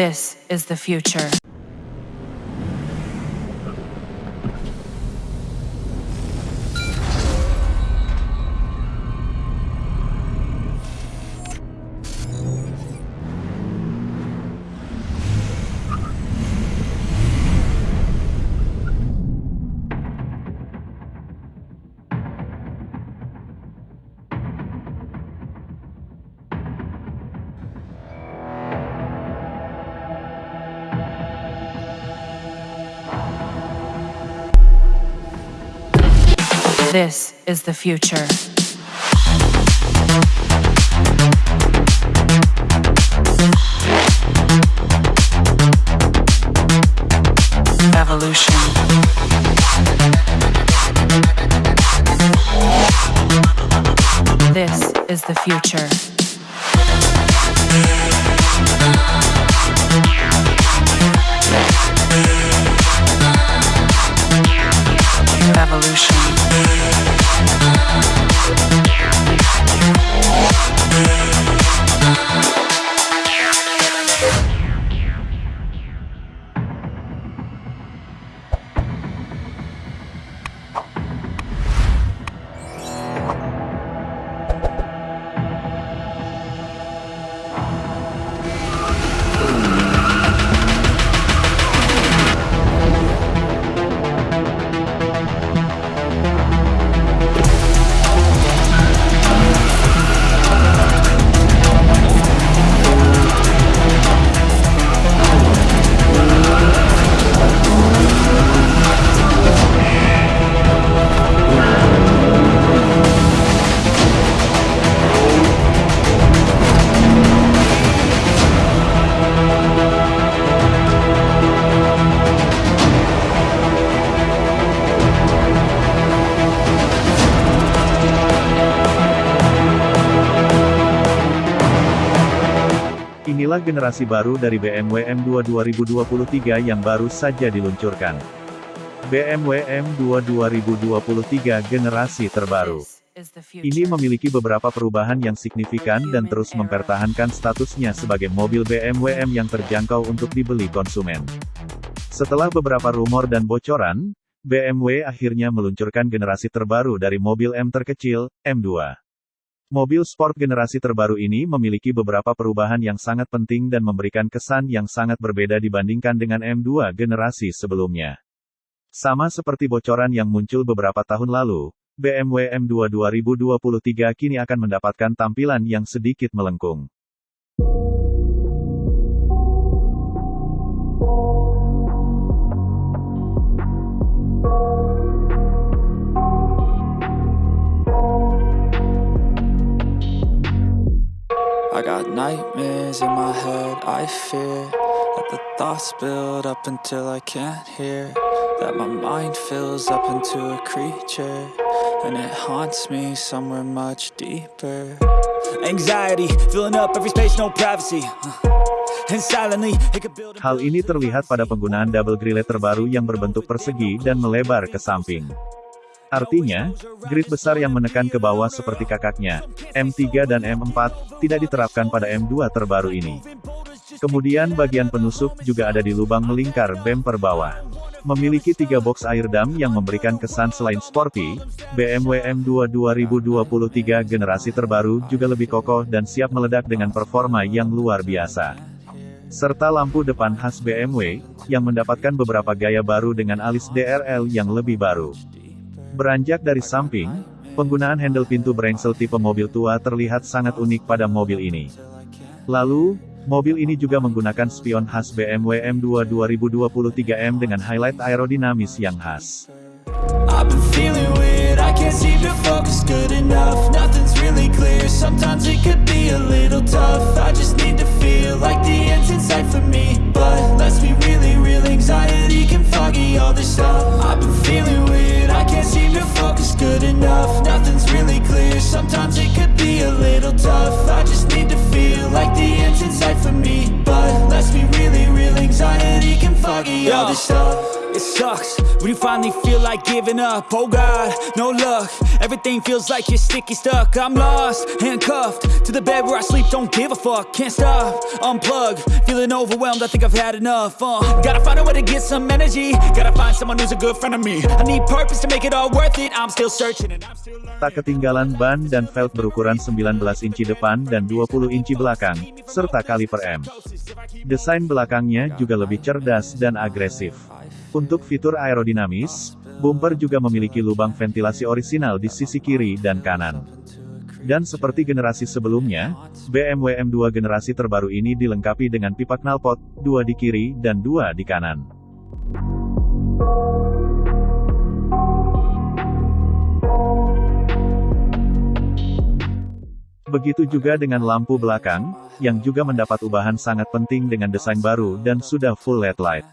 This is the future. This is the future. Evolution. This is the future. Inilah generasi baru dari BMW M2 2023 yang baru saja diluncurkan. BMW M2 2023 generasi terbaru. Ini memiliki beberapa perubahan yang signifikan dan terus mempertahankan statusnya sebagai mobil BMW M yang terjangkau untuk dibeli konsumen. Setelah beberapa rumor dan bocoran, BMW akhirnya meluncurkan generasi terbaru dari mobil M terkecil, M2. Mobil sport generasi terbaru ini memiliki beberapa perubahan yang sangat penting dan memberikan kesan yang sangat berbeda dibandingkan dengan M2 generasi sebelumnya. Sama seperti bocoran yang muncul beberapa tahun lalu, BMW M2 2023 kini akan mendapatkan tampilan yang sedikit melengkung. Nightmares in my head, I fear that the thoughts build up until I can't hear. That my mind fills up into a creature, and it haunts me somewhere much deeper. Anxiety, filling up every space, no privacy. Hal ini terlihat pada penggunaan double grille terbaru yang berbentuk persegi dan melebar ke samping. Artinya, grid besar yang menekan ke bawah seperti kakaknya, M3 dan M4, tidak diterapkan pada M2 terbaru ini. Kemudian bagian penusuk juga ada di lubang melingkar bumper bawah. Memiliki tiga box air dam yang memberikan kesan selain sporty, BMW M2 2023 generasi terbaru juga lebih kokoh dan siap meledak dengan performa yang luar biasa. Serta lampu depan khas BMW, yang mendapatkan beberapa gaya baru dengan alis DRL yang lebih baru. Beranjak dari samping, penggunaan handle pintu brengsel tipe mobil tua terlihat sangat unik pada mobil ini. Lalu, mobil ini juga menggunakan spion khas BMW M2 2023M dengan highlight aerodinamis yang khas. Sometimes it all this stuff. It sucks when you finally feel like giving up. Oh God, no luck. Everything feels like you're sticky stuck. I'm lost, handcuffed to the bed where I sleep. Don't give a fuck, can't stop. Unplug, feeling overwhelmed. I think I've had enough. Uh, gotta find a way to get some energy. Gotta find someone who's a good friend of me. I need purpose to make it all worth it. I'm still searching and I'm still learning. Tak ketinggalan ban dan velg berukuran 19 inci depan dan 20 inci belakang, serta kaliper M. Desain belakangnya juga lebih cerdas dan agresif. Untuk fitur aerodinamis, bumper juga memiliki lubang ventilasi orisinal di sisi kiri dan kanan. Dan seperti generasi sebelumnya, BMW M2 generasi terbaru ini dilengkapi dengan pipa knalpot, dua di kiri dan dua di kanan. Begitu juga dengan lampu belakang, yang juga mendapat ubahan sangat penting dengan desain baru dan sudah full LED light.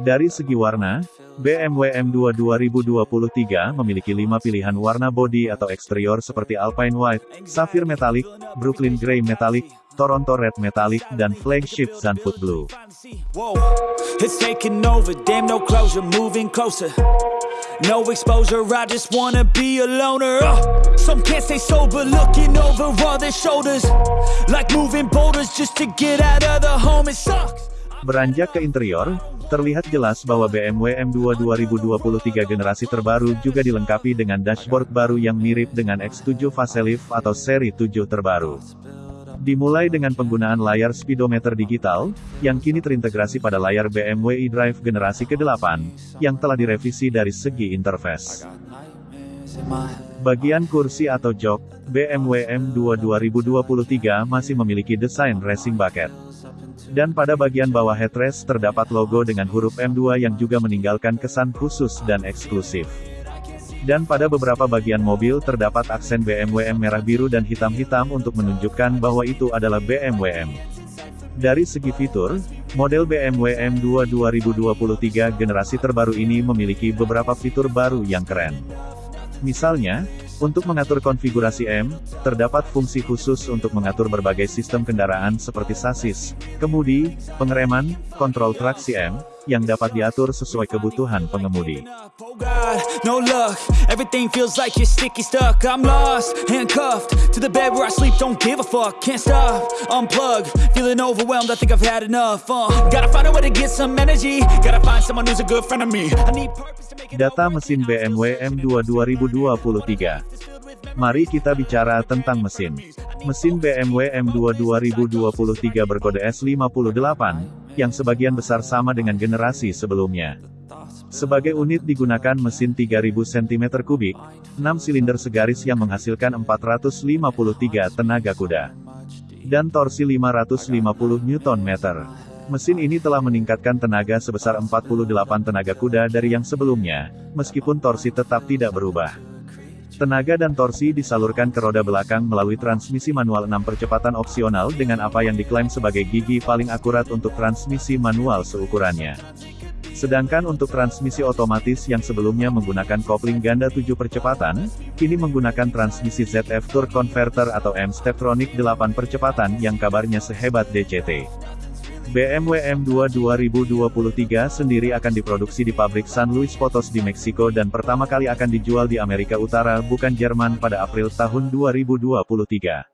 Dari segi warna, BMW M2 2023 memiliki lima pilihan warna bodi atau eksterior seperti Alpine White, Sapphire Metallic, Brooklyn Grey Metallic, Toronto Red Metallic, dan Flagship Sunfoot Blue. No exposure, I just wanna be a loner. Uh, some can't stay sober, looking over all their shoulders. Like moving boulders just to get out of the home, it sucks. Beranjak ke interior, terlihat jelas bahwa BMW M2 2023 generasi terbaru juga dilengkapi dengan dashboard baru yang mirip dengan X7 facelift atau seri 7 terbaru. Dimulai dengan penggunaan layar speedometer digital, yang kini terintegrasi pada layar BMW eDrive generasi ke-8, yang telah direvisi dari segi interface. Bagian kursi atau jok, BMW M2 2023 masih memiliki desain racing bucket. Dan pada bagian bawah headrest terdapat logo dengan huruf M2 yang juga meninggalkan kesan khusus dan eksklusif. Dan pada beberapa bagian mobil terdapat aksen BMW M merah biru dan hitam-hitam untuk menunjukkan bahwa itu adalah BMW M. Dari segi fitur, model BMW M2 2023 generasi terbaru ini memiliki beberapa fitur baru yang keren. Misalnya, untuk mengatur konfigurasi M, terdapat fungsi khusus untuk mengatur berbagai sistem kendaraan seperti sasis, kemudi, pengereman, kontrol traksi M, yang dapat diatur sesuai kebutuhan pengemudi. Uh. Data mesin BMW M2 2023. Mari kita bicara tentang mesin. Mesin BMW M2 2023 berkode S58, yang sebagian besar sama dengan generasi sebelumnya. Sebagai unit digunakan mesin 3000 cm3, 6 silinder segaris yang menghasilkan 453 tenaga kuda. Dan torsi 550 Nm. Mesin ini telah meningkatkan tenaga sebesar 48 tenaga kuda dari yang sebelumnya, meskipun torsi tetap tidak berubah. Tenaga dan torsi disalurkan ke roda belakang melalui transmisi manual 6 percepatan opsional dengan apa yang diklaim sebagai gigi paling akurat untuk transmisi manual seukurannya. Sedangkan untuk transmisi otomatis yang sebelumnya menggunakan kopling ganda 7 percepatan, kini menggunakan transmisi ZF Torque Converter atau M-Steptronic 8 percepatan yang kabarnya sehebat DCT. BMW M2 2023 sendiri akan diproduksi di pabrik San Luis Potos di Meksiko dan pertama kali akan dijual di Amerika Utara bukan Jerman pada April tahun 2023.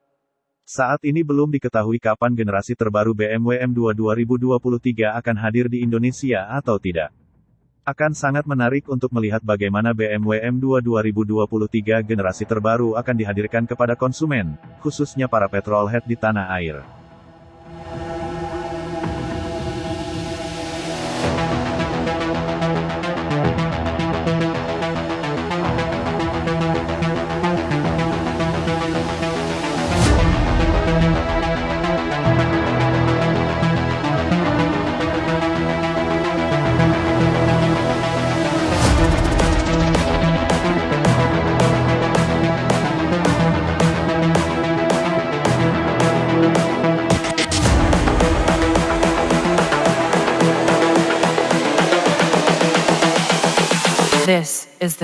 Saat ini belum diketahui kapan generasi terbaru BMW M2 2023 akan hadir di Indonesia atau tidak. Akan sangat menarik untuk melihat bagaimana BMW M2 2023 generasi terbaru akan dihadirkan kepada konsumen, khususnya para petrolhead di tanah air.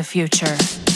Future.